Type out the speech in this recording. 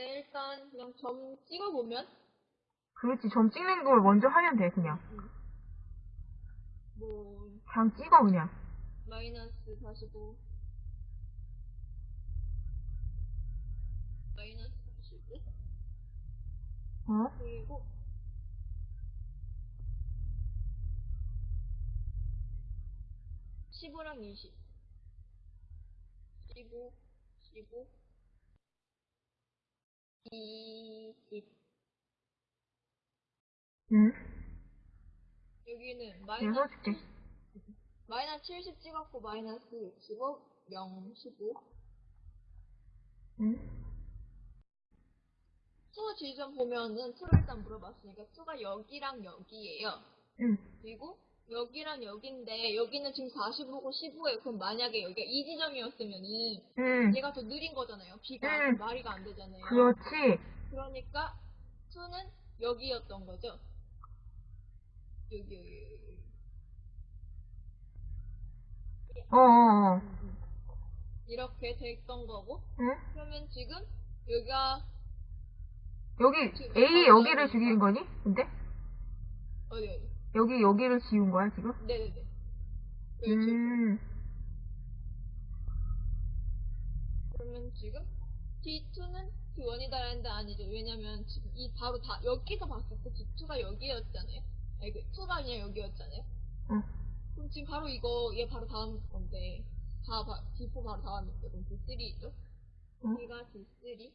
때 일단 그냥 점 찍어보면 그렇지. 점 찍는 걸 먼저 하면 돼, 그냥. 뭐 그냥 찍어, 그냥. 마이너스 45 마이너스 45 어? 그리고 (15랑) (20) (15) (15) (20) 응? 여기는 마이너스. 마이너스 70 찍었고 마이너스 65 0 15 응? two 지점 보면은 two를 일단 물어봤으니까 two가 여기랑 여기예요. 응. 그리고 여기랑 여기인데 여기는 지금 45고 15예요. 그럼 만약에 여기가 이 지점이었으면은 응. 얘가 더 느린 거잖아요. B가 음. 말이가 안 되잖아요. 그렇지. 그러니까 투는 여기였던 거죠. 여기 여기 여기. 어어어. 이렇게 됐던 거고 응? 그러면 지금 여기가 여기, A 여기를 죽인 거니? 근데? 어디 어디? 여기 여기를 지운 거야, 지금? 네네네. 음. 그러면 지금 D2는 T1이다 라는데 아니죠. 왜냐면 지금 이 바로 다 여기서 봤을 때 D2가 여기였잖아요. 아니 그 2가 아니라 여기였잖아요. 응. 그럼 지금 바로 이거 얘 바로 다음 건데 다 바, D4 바로 다음인데 그럼 D3죠. 응. 얘가 D3